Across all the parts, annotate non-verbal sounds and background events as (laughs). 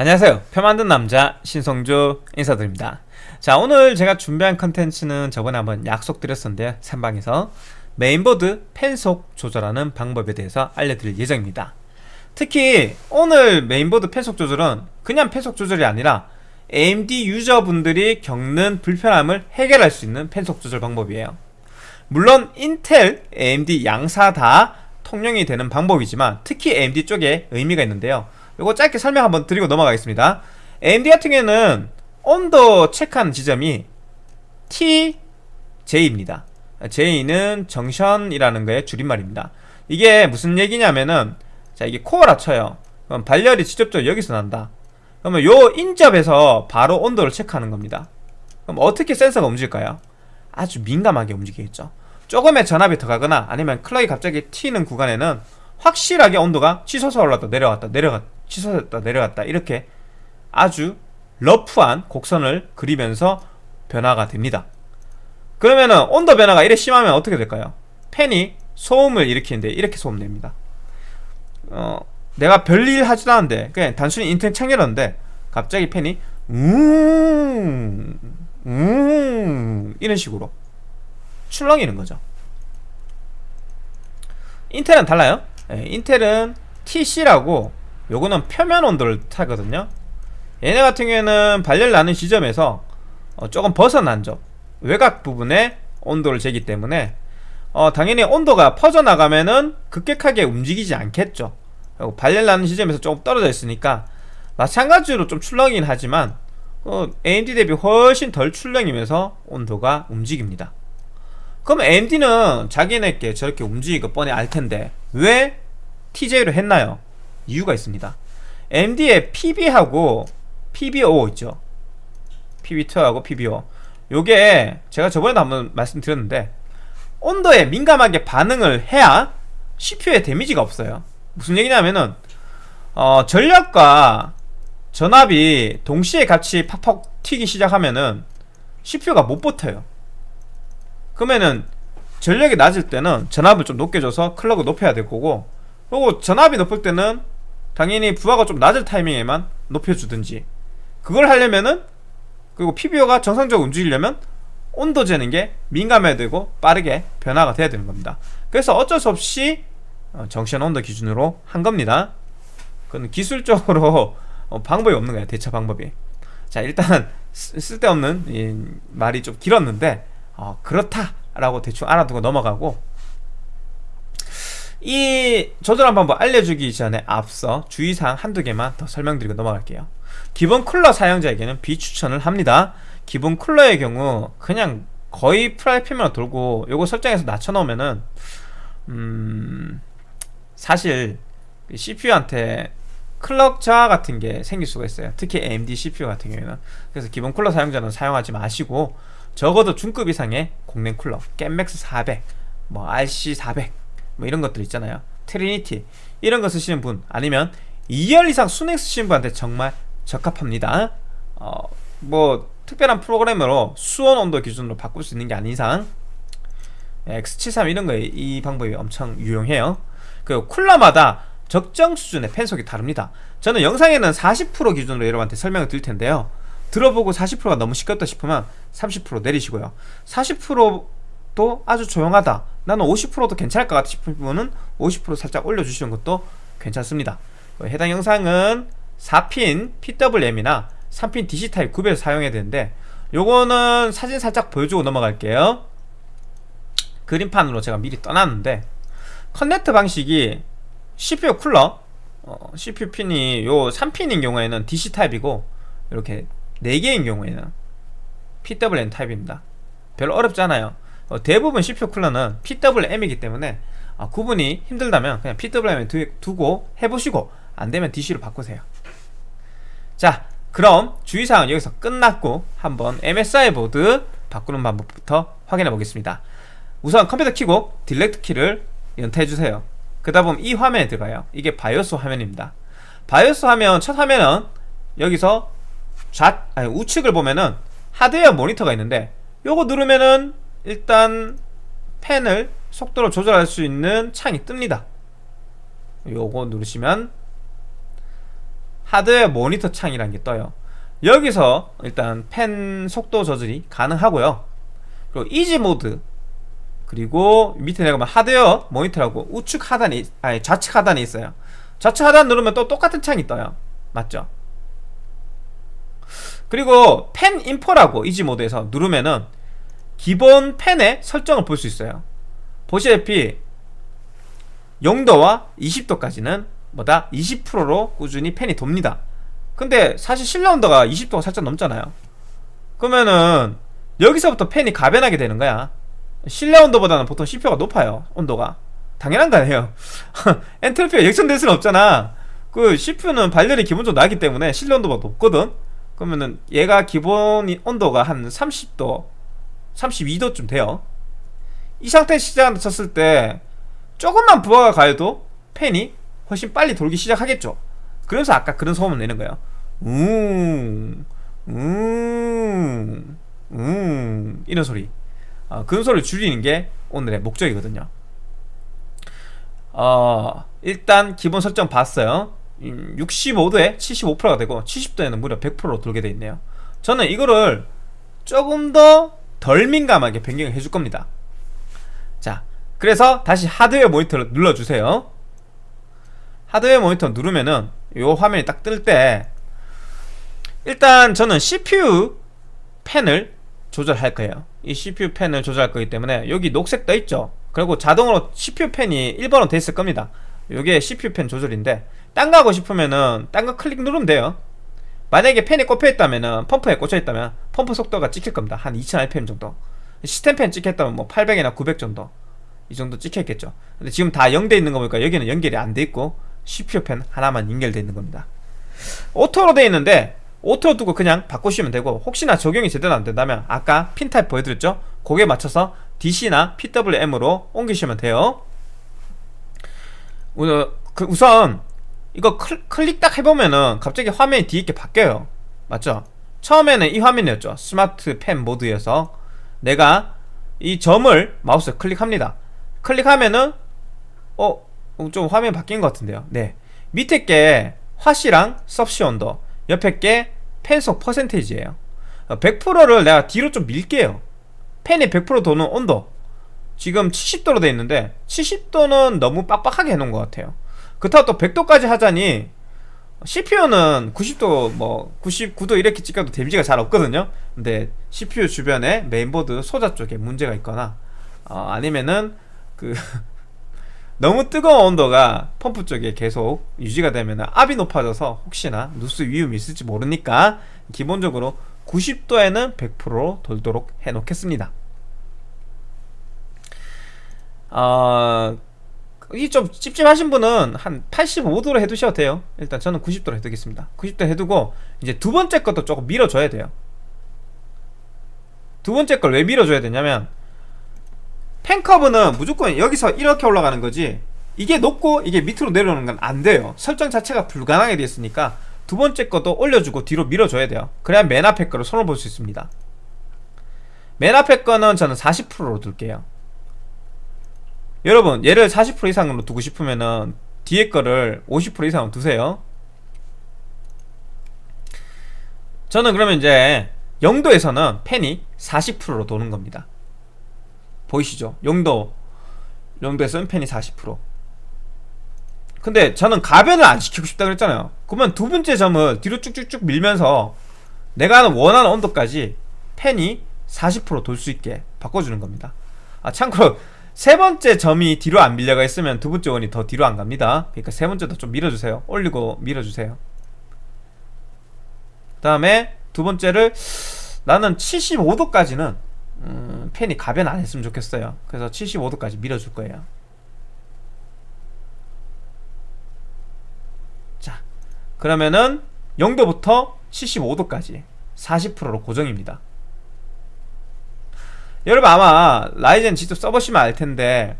안녕하세요. 표 만든 남자 신성주 인사드립니다. 자 오늘 제가 준비한 컨텐츠는 저번에 한번 약속드렸었는데요. 3방에서 메인보드 팬속 조절하는 방법에 대해서 알려드릴 예정입니다. 특히 오늘 메인보드 팬속 조절은 그냥 팬속 조절이 아니라 AMD 유저분들이 겪는 불편함을 해결할 수 있는 팬속 조절 방법이에요. 물론 인텔, AMD 양사 다 통용이 되는 방법이지만 특히 AMD 쪽에 의미가 있는데요 이거 짧게 설명 한번 드리고 넘어가겠습니다. AMD 같은 경우에는 온도 체크하는 지점이 TJ입니다. J는 정션이라는 거의 줄임말입니다. 이게 무슨 얘기냐면은 자 이게 코어라 쳐요. 그럼 발열이 직접적으로 여기서 난다. 그러면 요 인접에서 바로 온도를 체크하는 겁니다. 그럼 어떻게 센서가 움직일까요? 아주 민감하게 움직이겠죠. 조금의 전압이 더 가거나 아니면 클럭이 갑자기 튀는 구간에는 확실하게 온도가 치솟아 올랐다 내려갔다 내려갔다 치솟았다 내려갔다 이렇게 아주 러프한 곡선을 그리면서 변화가 됩니다. 그러면은 온도 변화가 이래 심하면 어떻게 될까요? 팬이 소음을 일으키는데 이렇게 소음 냅니다. 어, 내가 별일 하지도 않은데 그냥 단순히 인터넷 창렬었는데 갑자기 팬이 음, 음 이런 식으로 출렁이는 거죠. 인텔은 달라요? 네, 인텔은 TC라고 요거는 표면 온도를 타거든요. 얘네 같은 경우에는 발열 나는 지점에서 어, 조금 벗어난 점 외곽 부분에 온도를 재기 때문에 어, 당연히 온도가 퍼져나가면은 급격하게 움직이지 않겠죠. 발열 나는 지점에서 조금 떨어져 있으니까 마찬가지로 좀 출렁이긴 하지만 어, AMD 대비 훨씬 덜 출렁이면서 온도가 움직입니다. 그럼 AMD는 자기네께 저렇게 움직이고 뻔히 알텐데 왜 TJ로 했나요? 이유가 있습니다. AMD의 PB하고 PBO 있죠. PB2하고 PBO 요게 제가 저번에도 한번 말씀드렸는데 온도에 민감하게 반응을 해야 CPU에 데미지가 없어요. 무슨 얘기냐면은 어, 전력과 전압이 동시에 같이 팍팍 튀기 시작하면은 CPU가 못 버텨요. 그러면은 전력이 낮을 때는 전압을 좀 높게 줘서 클럭을 높여야 될 거고 그리고 전압이 높을 때는 당연히 부하가 좀 낮을 타이밍에만 높여주든지. 그걸 하려면은 그리고 PBO가 정상적으로 움직이려면 온도 재는 게 민감해야 되고 빠르게 변화가 돼야 되는 겁니다. 그래서 어쩔 수 없이 어, 정션 온도 기준으로 한 겁니다. 그건 기술적으로 (laughs) 어, 방법이 없는 거예요 대처 방법이. 자 일단 쓸데없는 말이 좀 길었는데 어, 그렇다라고 대충 알아두고 넘어가고 이 조절한 방법 알려주기 전에 앞서 주의사항 한두 개만 더 설명드리고 넘어갈게요. 기본 쿨러 사용자에게는 비추천을 합니다. 기본 쿨러의 경우 그냥 거의 full RPM으로 돌고 요거 설정해서 낮춰놓으면은 음 사실 CPU한테 clock 저하 같은 게 생길 수가 있어요. 특히 AMD CPU 같은 경우에는. 그래서 기본 쿨러 사용자는 사용하지 마시고 적어도 중급 이상의 공랭 쿨러 겜맥스 400, 뭐 RC400 뭐 이런 것들 있잖아요. 트리니티 이런 거 쓰시는 분 아니면 2열 이상 순행 쓰시는 분한테 정말 적합합니다. 어, 뭐 특별한 프로그램으로 수온 온도 기준으로 바꿀 수 있는 게 아닌 이상 X73 이런 거에 이 방법이 엄청 유용해요. 그리고 쿨러마다 적정 수준의 팬속이 다릅니다. 저는 영상에는 40% 기준으로 여러분한테 설명을 드릴 텐데요. 들어보고 40%가 너무 시끄럽다 싶으면 30% 내리시고요. 40% 도 아주 조용하다. 나는 50%도 괜찮을 것 같아 싶은 분은 50% 살짝 올려주시는 것도 괜찮습니다. 해당 영상은 4핀 PWM이나 3핀 DC 타입 구별 사용해야 되는데 요거는 사진 살짝 보여주고 넘어갈게요. 그림판으로 제가 미리 떠났는데 커넥터 방식이 CPU 쿨러 어, CPU 핀이 요 3핀인 경우에는 DC 타입이고 이렇게 4개인 경우에는 PWM 타입입니다. 별로 어렵지 않아요 어, 대부분 CPU 쿨러는 PWM이기 때문에 어, 구분이 힘들다면 그냥 PWM 두고 해보시고 안되면 DC로 바꾸세요. 자 그럼 주의사항은 여기서 끝났고 한번 MSI 보드 바꾸는 방법부터 확인해 보겠습니다. 우선 컴퓨터 키고 delete 키를 연타해 주세요. 그러다 보면 이 화면에 들어가요. 이게 바이오스 화면입니다. 바이오스 화면 첫 화면은 여기서 좌, 아니, 우측을 보면은 하드웨어 모니터가 있는데 요거 누르면은 일단 팬을 속도를 조절할 수 있는 창이 뜹니다. 요거 누르시면 하드웨어 모니터 창이라는 게 떠요. 여기서 일단 팬 속도 조절이 가능하고요. 그리고 EZ 모드 그리고 밑에 내려가면 하드웨어 모니터라고 우측 하단이 아니 좌측 하단에 있어요. 좌측 하단 누르면 또 똑같은 창이 떠요. 맞죠? 그리고 펜 인포라고 이지 모드에서 누르면은 기본 펜의 설정을 볼 수 있어요. 보시다시피 0도와 20도까지는 뭐다? 20%로 꾸준히 펜이 돕니다. 근데 사실 실내 온도가 20도가 살짝 넘잖아요. 그러면은 여기서부터 펜이 가변하게 되는 거야. 실내 온도보다는 보통 CPU가 높아요 온도가. 당연한 거 아니에요. 엔트로피가 역전될 수는 없잖아. 그 CPU는 발열이 기본적으로 나기 때문에 실내 온도가 높거든? 그러면은 얘가 기본 온도가 한 30도 32도쯤 돼요. 이 상태 시작한테 쳤을 때 조금만 부하가 가해도 팬이 훨씬 빨리 돌기 시작하겠죠. 그래서 아까 그런 소음을 내는 거예요. 웅, 웅, 웅 이런 소리. 어, 그런 소리를 줄이는 게 오늘의 목적이거든요. 어, 일단 기본 설정 봤어요. 65도에 75%가 되고 70도에는 무려 100%로 돌게 돼 있네요. 저는 이거를 조금 더 덜 민감하게 변경을 해줄 겁니다. 자 그래서 다시 하드웨어 모니터를 눌러주세요. 하드웨어 모니터 누르면은 요 화면이 딱 뜰 때 일단 저는 CPU 펜을 조절할 거예요. 이 CPU 펜을 조절할 거기 때문에 여기 녹색 떠 있죠? 그리고 자동으로 CPU 펜이 1번으로 돼 있을 겁니다. 요게 CPU 펜 조절인데 딴 거 하고 싶으면은 딴 거 클릭 누르면 돼요 만약에 펜이 꼽혀있다면은 펌프에 꽂혀있다면 펌프 속도가 찍힐 겁니다. 한 2000rpm 정도. 시스템 펜 찍혔다면 뭐 800이나 900 정도. 이 정도 찍혀있겠죠. 근데 지금 다 0돼 있는 거 보니까 여기는 연결이 안 돼 있고 CPU 팬 하나만 연결돼 있는 겁니다. auto로 돼 있는데 auto로 두고 그냥 바꾸시면 되고 혹시나 적용이 제대로 안 된다면 아까 핀 타입 보여드렸죠? 거기에 맞춰서 DC나 PWM으로 옮기시면 돼요. 그 우선 이거 클릭 딱 해보면은 갑자기 화면이 뒤있게 바뀌어요. 맞죠? 처음에는 이 화면이었죠. 스마트 팬 모드에서. 내가 이 점을 마우스 클릭합니다. 클릭하면은 어? 좀 화면이 바뀐 것 같은데요. 네. 밑에 게 화씨랑 섭씨 온도 옆에 게 팬속 퍼센테이지예요. 100%를 내가 뒤로 좀 밀게요. 팬이 100% 도는 온도 지금 70도로 되어 있는데 70도는 너무 빡빡하게 해놓은 것 같아요 그렇다고 또 100도까지 하자니 CPU는 90도 뭐 99도 이렇게 찍어도 데미지가 잘 없거든요. 근데 CPU 주변에 메인보드 소자 쪽에 문제가 있거나 어, 아니면은 그 (laughs) 너무 뜨거운 온도가 펌프 쪽에 계속 유지가 되면 압이 높아져서 혹시나 누수 위험이 있을지 모르니까 기본적으로 90도에는 100% 돌도록 해 놓겠습니다. 어, 이 좀 찝찝하신 분은 한 85도로 해두셔도 돼요. 일단 저는 90도로 해두겠습니다. 90도 해두고 이제 두 번째 것도 조금 밀어줘야 돼요. 두 번째 걸 왜 밀어줘야 되냐면 펜커브는 무조건 여기서 이렇게 올라가는 거지 이게 높고 이게 밑으로 내려오는 건 안 돼요. 설정 자체가 불가능하게 되어 있으니까 두 번째 것도 올려주고 뒤로 밀어줘야 돼요. 그래야 맨 앞에 거를 손을 볼 수 있습니다. 맨 앞에 거는 저는 40%로 둘게요 여러분 얘를 40% 이상으로 두고 싶으면은 뒤에 거를 50% 이상으로 두세요. 저는 그러면 이제 0도에서는 팬이 40%로 도는 겁니다. 보이시죠? 0도 0도에서는 팬이 40% 근데 저는 가변을 안 시키고 싶다 그랬잖아요. 그러면 두 번째 점을 뒤로 쭉쭉쭉 밀면서 내가 원하는 온도까지 팬이 40%돌 수 있게 바꿔주는 겁니다. 아 참고로 세 번째 점이 뒤로 안 밀려가 있으면 두 번째 원이 더 뒤로 안 갑니다. 그러니까 세 번째도 좀 밀어주세요. 올리고 밀어주세요. 그 다음에 두 번째를 나는 75도까지는 음, 팬이 가변 안 했으면 좋겠어요. 그래서 75도까지 밀어줄 거예요. 자 그러면은 0도부터 75도까지 40%로 고정입니다 여러분 아마 라이젠 직접 써보시면 알텐데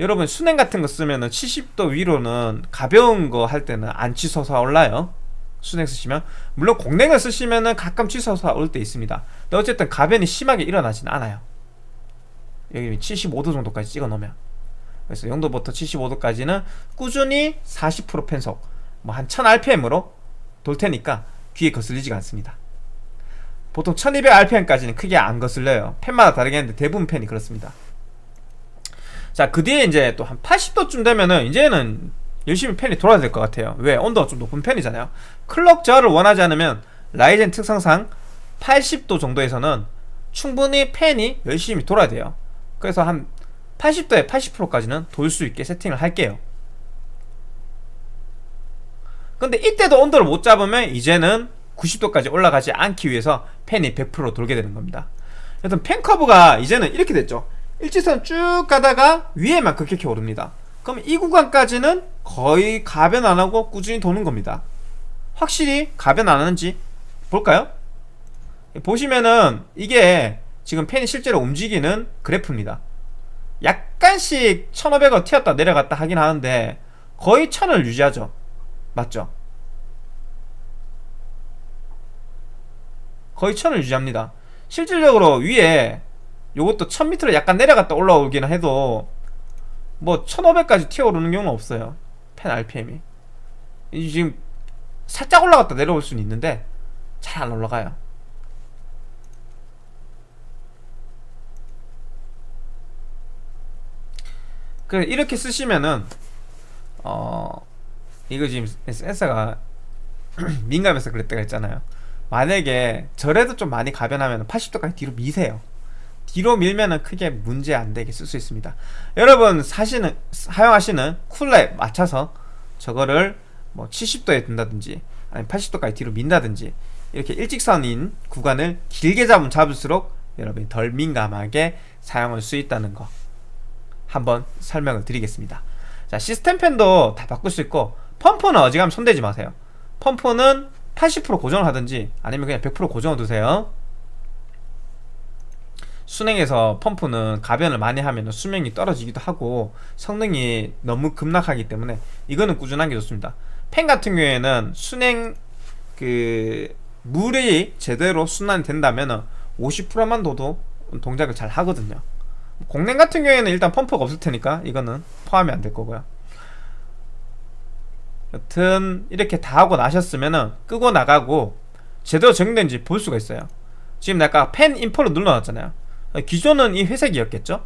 여러분 수냉 같은 거 쓰면은 70도 위로는 가벼운 거 할 때는 안 치솟아 올라요. 수냉 쓰시면. 물론 공냉을 쓰시면은 가끔 치솟아 올 때 있습니다. 근데 어쨌든 가변이 심하게 일어나진 않아요. 여기 75도 정도까지 찍어 놓으면. 그래서 0도부터 75도까지는 꾸준히 40% 펜속 뭐 한 1000rpm으로 돌 테니까 귀에 거슬리지가 않습니다 보통 1200rpm까지는 크게 안 거슬려요. 펜마다 다르겠는데 대부분 펜이 그렇습니다. 자 그 뒤에 이제 또 한 80도쯤 되면은 이제는 열심히 펜이 돌아야 될 것 같아요. 왜? 온도가 좀 높은 펜이잖아요. 클럭 저하를 원하지 않으면 라이젠 특성상 80도 정도에서는 충분히 펜이 열심히 돌아야 돼요. 그래서 한 80도에 80%까지는 돌 수 있게 세팅을 할게요. 근데 이때도 온도를 못 잡으면 이제는 90도까지 올라가지 않기 위해서 펜이 100% 돌게 되는 겁니다. 여튼 펜 커브가 이제는 이렇게 됐죠. 일직선 쭉 가다가 위에만 급격히 오릅니다. 그럼 이 구간까지는 거의 가변 안하고 꾸준히 도는 겁니다. 확실히 가변 안하는지 볼까요? 보시면은 이게 지금 펜이 실제로 움직이는 그래프입니다. 약간씩 1500원 튀었다 내려갔다 하긴 하는데 거의 1000을 유지하죠. 맞죠? 거의 1000을 유지합니다. 실질적으로 위에 요것도 1000m를 약간 내려갔다 올라오기는 해도 뭐 1500까지 튀어오르는 경우는 없어요. 펜 RPM이. 지금 살짝 올라갔다 내려올 수는 있는데 잘 안 올라가요. 그 이렇게 쓰시면은 어 이거 지금 센서가 (clears throat) 민감해서 그랬다가 했잖아요 만약에 절에도 좀 많이 가변하면 80도까지 뒤로 미세요. 뒤로 밀면은 크게 문제 안 되게 쓸 수 있습니다. 여러분 사시는 사용하시는 쿨러에 맞춰서 저거를 뭐 70도에 둔다든지 아니면 80도까지 뒤로 민다든지 이렇게 일직선인 구간을 길게 잡으면 잡을수록 여러분이 덜 민감하게 사용할 수 있다는 거 한번 설명을 드리겠습니다. 자 시스템 펜도 다 바꿀 수 있고 펌프는 어지간하면 손대지 마세요. 펌프는 80% 고정을 하든지 아니면 그냥 100% 고정을 두세요. 순행에서 펌프는 가변을 많이 하면 수명이 떨어지기도 하고 성능이 너무 급락하기 때문에 이거는 꾸준한 게 좋습니다. 펜 같은 경우에는 순행 그 물이 제대로 순환이 된다면 50%만 둬도 동작을 잘 하거든요. 공랭 같은 경우에는 일단 펌프가 없을 테니까 이거는 포함이 안 될 거고요 여튼 이렇게 다 하고 나셨으면은 끄고 나가고 제대로 적용된지 볼 수가 있어요. 지금 아까 펜 인포를 눌러놨잖아요. 기존은 이 회색이었겠죠?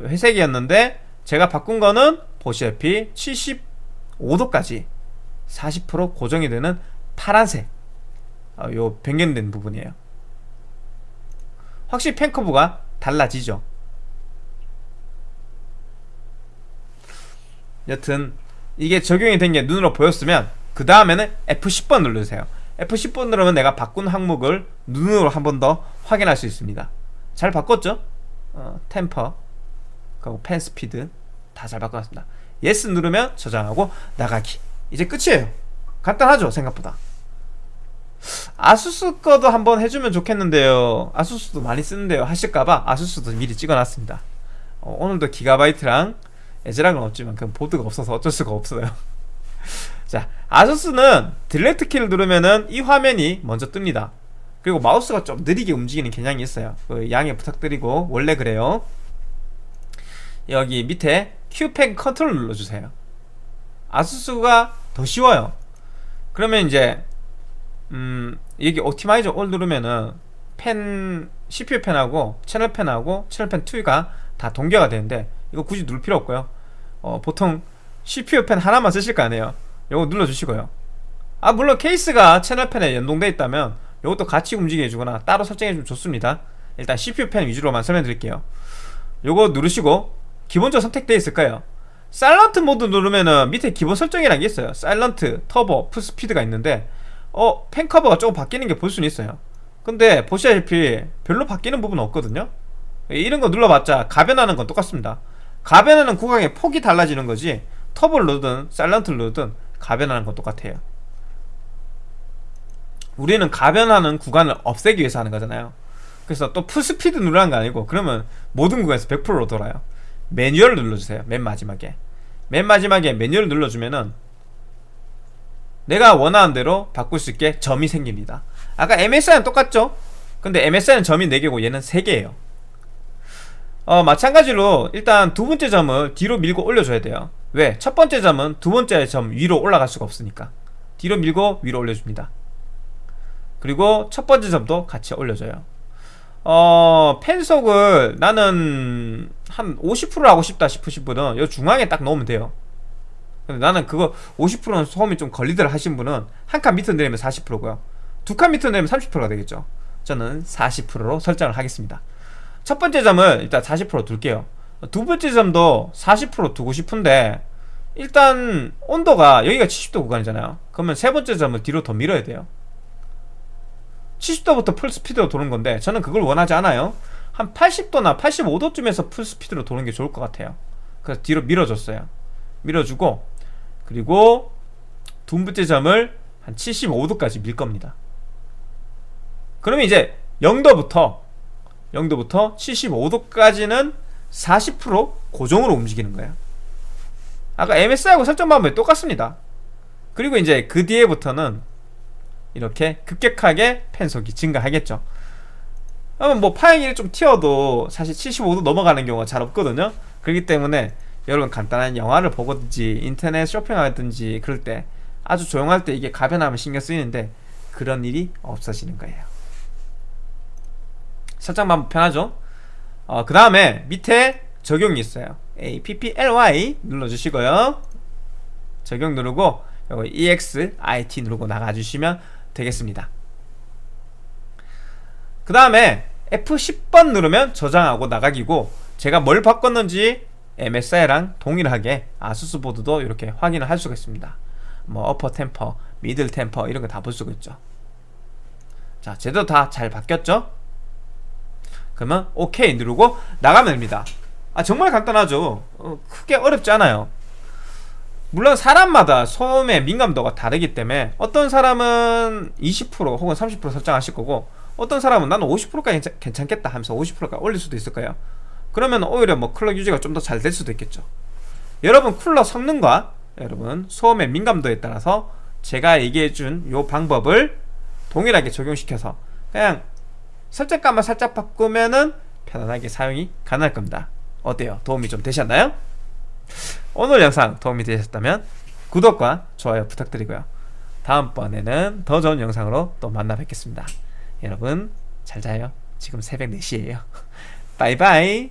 회색이었는데 제가 바꾼 거는 보시다시피 75도까지 40% 고정이 되는 파란색. 어, 요 변경된 부분이에요. 확실히 팬 커브가 달라지죠? 여튼 이게 적용이 된 게 눈으로 보였으면 그 다음에는 F10번 누르세요. F10번 누르면 내가 바꾼 항목을 눈으로 한 번 더 확인할 수 있습니다. 잘 바꿨죠? 어, temper 그리고 팬 스피드 다 잘 바꿔놨습니다. yes 누르면 저장하고 나가기. 이제 끝이에요. 간단하죠 생각보다. 아수스 거도 한번 해주면 좋겠는데요. 아수스도 많이 쓰는데요. 하실까봐 아수스도 미리 찍어놨습니다. 어, 오늘도 기가바이트랑 에즈락은 없지만 그 보드가 없어서 어쩔 수가 없어요. (laughs) 자 아수스는 delete 키를 누르면은 이 화면이 먼저 뜹니다. 그리고 마우스가 좀 느리게 움직이는 경향이 있어요. 그 양해 부탁드리고 원래 그래요. 여기 밑에 Q팬 컨트롤 눌러주세요. 아수스가 더 쉬워요. 그러면 이제 음 여기 optimize all 누르면은 팬 CPU 팬하고 채널 팬하고 채널 팬 2가 다 동기화가 되는데 이거 굳이 누를 필요 없고요 어, 보통 CPU 팬 하나만 쓰실 거 아니에요. 이거 눌러주시고요. 아 물론 케이스가 채널 팬에 연동되어 있다면 이것도 같이 움직여 주거나 따로 설정해 주면 좋습니다. 일단 CPU 팬 위주로만 설명드릴게요. 요거 누르시고 기본적으로 선택되어 있을 까요. 사일런트 모드 누르면은 밑에 기본 설정이라는 게 있어요. 사일런트, 터보, 풀스피드가 있는데 어 펜 커버가 조금 바뀌는 게 볼 수는 있어요. 근데 보시다시피 별로 바뀌는 부분은 없거든요. 이런 거 눌러봤자 가변하는 건 똑같습니다 가변하는 구간의 폭이 달라지는 거지 터보를 누르든 사일런트를 누르든 가변하는 건 똑같아요. 우리는 가변하는 구간을 없애기 위해서 하는 거잖아요. 그래서 또 풀스피드 누르는 거 아니고 그러면 모든 구간에서 100%로 돌아요. 매뉴얼 눌러주세요. 맨 마지막에. 맨 마지막에 매뉴얼 눌러주면은 내가 원하는 대로 바꿀 수 있게 점이 생깁니다. 아까 MSI는 똑같죠? 근데 MSI는 점이 4개고 얘는 3개예요 어, 마찬가지로 일단 두 번째 점을 뒤로 밀고 올려줘야 돼요. 왜? 첫 번째 점은 두 번째 점 위로 올라갈 수가 없으니까. 뒤로 밀고 위로 올려줍니다. 그리고 첫 번째 점도 같이 올려줘요. 어 펜속을 나는 한 50% 하고 싶다 싶으신 분은 요 중앙에 딱 넣으면 돼요. 근데 나는 그거 50%는 소음이 좀 걸리더라 하신 분은 한 칸 밑으로 내리면 40%고요. 두 칸 밑으로 내리면 30%가 되겠죠. 저는 40%로 설정을 하겠습니다 첫 번째 점을 일단 40% 둘게요. 두 번째 점도 40% 두고 싶은데 일단 온도가 여기가 70도 구간이잖아요. 그러면 세 번째 점을 뒤로 더 밀어야 돼요. 70도부터 풀스피드로 도는 건데 저는 그걸 원하지 않아요. 한 80도나 85도쯤에서 풀스피드로 도는 게 좋을 것 같아요. 그래서 뒤로 밀어줬어요. 밀어주고 그리고 두 번째 점을 한 75도까지 밀 겁니다. 그러면 이제 0도부터 0도부터 75도까지는 40% 고정으로 움직이는 거예요 아까 MSI하고 설정 방법이 똑같습니다. 그리고 이제 그 뒤에부터는 이렇게 급격하게 펜속이 증가하겠죠. 그러면 뭐 파행일이 좀 튀어도 사실 75도 넘어가는 경우가 잘 없거든요. 그렇기 때문에 여러분 간단한 영화를 보든지 인터넷 쇼핑하든지 그럴 때 아주 조용할 때 이게 가변하면 신경 쓰이는데 그런 일이 없어지는 거예요 방법 편하죠? 어, 그 다음에 밑에 적용이 있어요. APPLY 눌러주시고요. 적용 누르고 요거 EXIT 누르고 나가주시면 되겠습니다. 그 다음에 F10번 누르면 저장하고 나가기고 제가 뭘 바꿨는지 MSI랑 동일하게 아수스 보드도 이렇게 확인을 할 수가 있습니다. 뭐 어퍼 템퍼, 미들 템퍼 이런 거 다 볼 수가 있죠. 자 제대로 다 잘 바뀌었죠 그러면 OK 누르고 나가면 됩니다. 아 정말 간단하죠. 어, 크게 어렵지 않아요. 물론 사람마다 소음의 민감도가 다르기 때문에 어떤 사람은 20% 혹은 30% 설정하실 거고 어떤 사람은 나는 50%까지 괜찮 겠다 하면서 50%까지 올릴 수도 있을 거예요. 그러면 오히려 뭐 쿨러 유지가 좀 더 잘 될 수도 있겠죠. 여러분 쿨러 성능과 여러분 소음의 민감도에 따라서 제가 얘기해준 요 방법을 동일하게 적용시켜서 그냥 설정값만 살짝 바꾸면은 편안하게 사용이 가능할 겁니다. 어때요? 도움이 좀 되셨나요? 오늘 영상 도움이 되셨다면 구독과 좋아요 부탁드리고요. 다음번에는 더 좋은 영상으로 또 만나 뵙겠습니다. 여러분 잘 자요. 지금 새벽 4시에요. (laughs) 바이바이